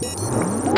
Música